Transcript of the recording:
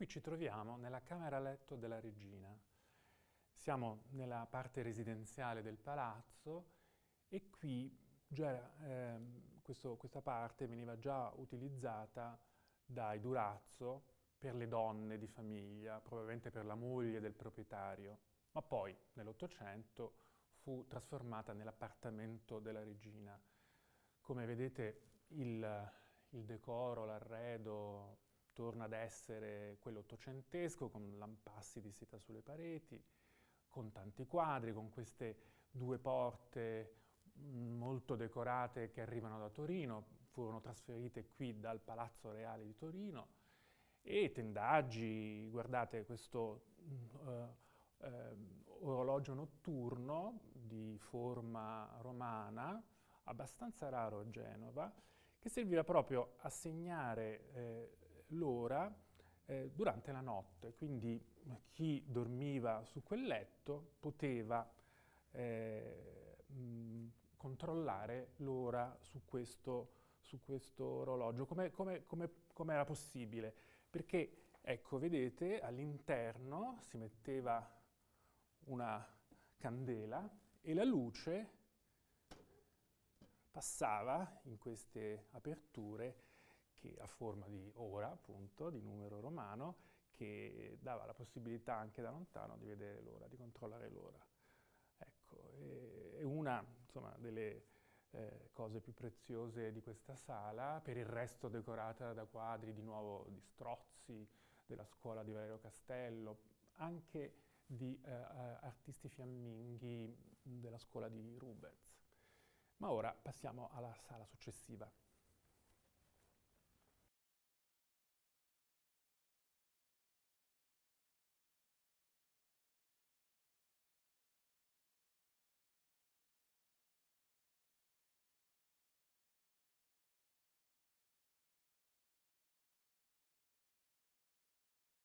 Qui ci troviamo nella camera letto della regina. Siamo nella parte residenziale del palazzo e qui già, eh, questo, questa parte veniva già utilizzata dai Durazzo per le donne di famiglia, probabilmente per la moglie del proprietario, ma poi nell'Ottocento fu trasformata nell'appartamento della regina. Come vedete il, il decoro, l'arredo torna ad essere quello ottocentesco, con lampassi di seta sulle pareti, con tanti quadri, con queste due porte mm, molto decorate che arrivano da Torino, furono trasferite qui dal Palazzo Reale di Torino, e tendaggi, guardate questo uh, uh, orologio notturno di forma romana, abbastanza raro a Genova, che serviva proprio a segnare eh, l'ora eh, durante la notte, quindi chi dormiva su quel letto poteva eh, mh, controllare l'ora su questo, su questo orologio. Come, come, come, come era possibile? Perché, ecco, vedete, all'interno si metteva una candela e la luce passava in queste aperture che a forma di ora, appunto, di numero romano, che dava la possibilità anche da lontano di vedere l'ora, di controllare l'ora. Ecco, è una insomma, delle eh, cose più preziose di questa sala, per il resto decorata da quadri di nuovo di Strozzi, della scuola di Valerio Castello, anche di eh, artisti fiamminghi della scuola di Rubens. Ma ora passiamo alla sala successiva.